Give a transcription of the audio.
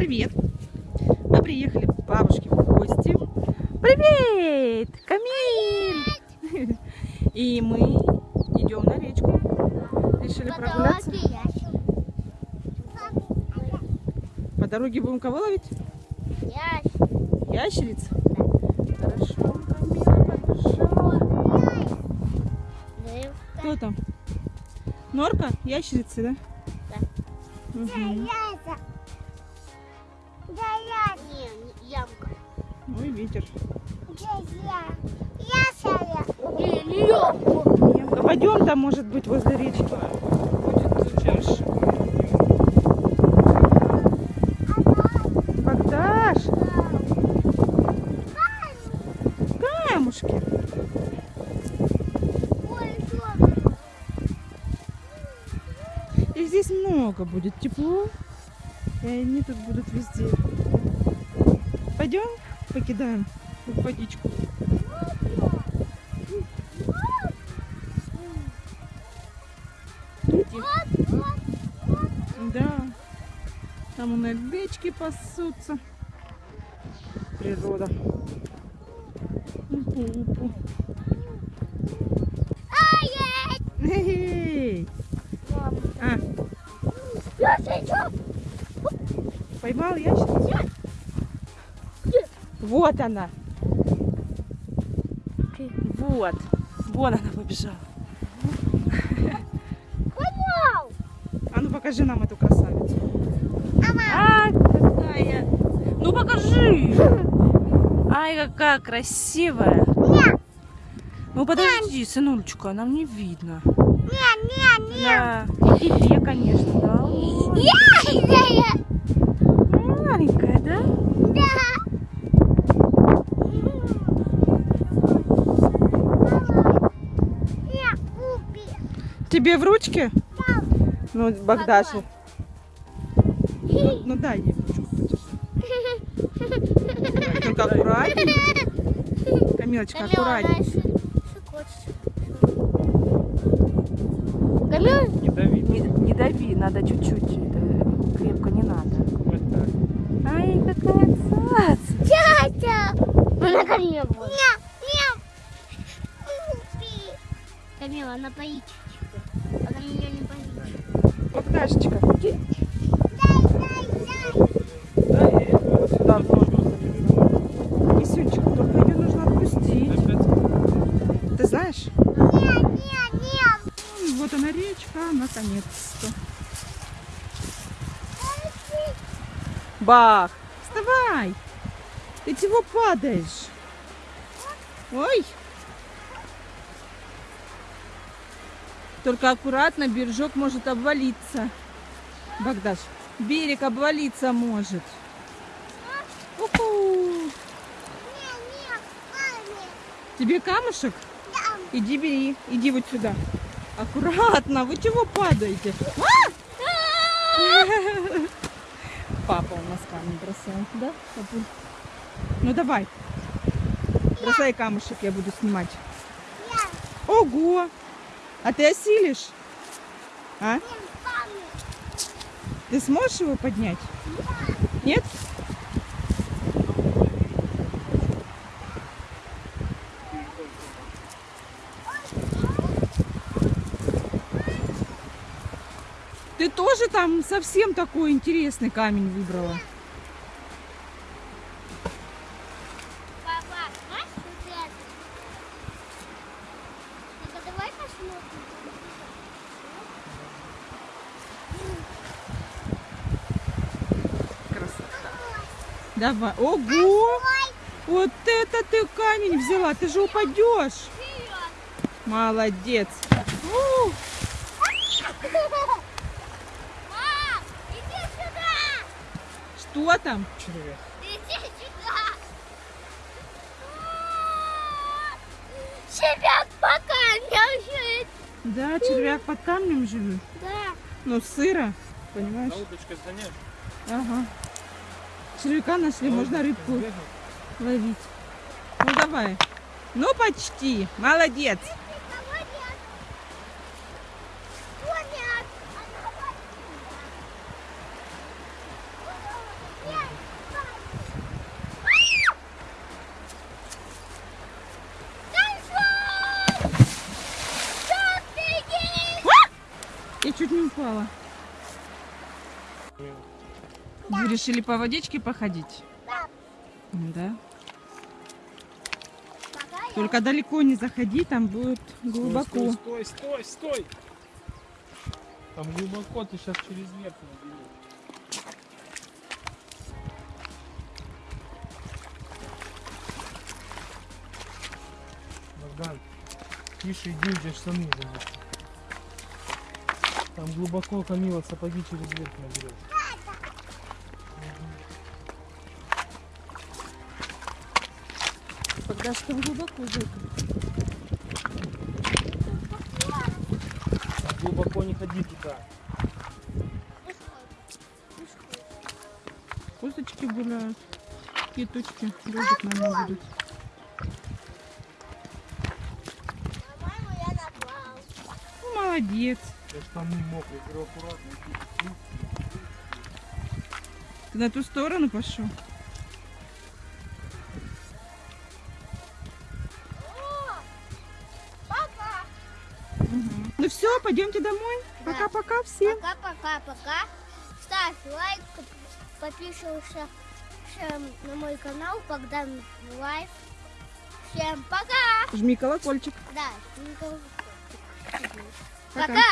Привет! Мы приехали к бабушке в гости. Привет! Камиль! И мы идем на речку. Решили прогуляться. По дороге будем кого ловить? Ящериц? Хорошо, Камила побежала. Кто там? Норка? Ящерицы, да? Да. Мгм. Не, ямка. Ой, ветер. Не, не ямка. Пойдем там, может быть, возле речки. Будет чаще. Богдаш, камушки. И здесь много будет тепло. И они тут будут везде. Пойдем, покидаем водичку. Да. Там у нас бечки пасутся. Природа. Эй! А, Я сейчас. Поймал ящерицу? Вот она. Вот. Вон она побежала. Поймал. А ну покажи нам эту красавицу. Ама. А, какая. Ну покажи. Ай, какая красивая. Не, Ну подожди, сынулечка, нам не видно. не, не, не. Да. И тебе, конечно, да. Ой, Тебе в ручке? Ну, Богдаша. Ну, ну дай ей в ручку подержи. Только аккуратнее. Камилочка, аккуратнее. Камила, Не дави. Не, не дави, надо чуть-чуть. это Крепко не надо. Вот так. Ай, какая цаца. тятя. Она ко мне будет. Нет, нет. Камила, она дай. Да, вот сюда тоже. Кисюнчик, только ее нужно отпустить. Ты знаешь? Нет, нет, нет. Вот она речка, наконец-то. Бах! Вставай! Ты чего падаешь? Ой! Только аккуратно, бережок может обвалиться. Богдаш, берег обвалиться может. Уху! Тебе камушек? Да. Иди бери, иди вот сюда. Аккуратно, вы чего падаете? А! Папа у нас камень бросает, да? папуль? Ну давай. Бросай камушек, я буду снимать. Ого! А ты осилишь? А? Ты сможешь его поднять? Нет? Ты тоже там совсем такой интересный камень выбрала. Папа, знаешь, вот это? Ну-ка, давай посмотрим. Красота. Давай. Ого! Вот это ты камень взяла. Ты же упадешь. Молодец. У, Мам, иди сюда! Что там? Червяк. Иди сюда! Червяк пока не жить! Да, червяк под камнем живет. Да. Ну, сыро. Понимаешь? На удочкой сгоняешь? Ага червяка нашли, можно рыбку ловить. Ну давай. Ну почти. Молодец. Я чуть не упала. Вы решили по водичке походить? Да. Да. Только далеко не заходи, там будет глубоко. Стой, стой, стой, стой. Там глубоко, ты сейчас через верх наберешь. Богдан, тише иди, у тебя штаны замокли. Там глубоко Камила сапоги через верх наберешь. Когда что глубоко зайка. Там глубоко не ходи туда. Косточки гуляют. Киточки. Дождик, наверное, будут. Ну, молодец. Ты на ту сторону пошел. Все, пойдемте домой. Да. Пока-пока всем. Пока-пока-пока. Ставь лайк, подписывайся на мой канал Богдан Life. Всем пока! Жми колокольчик. Да, никого. Пока. Пока!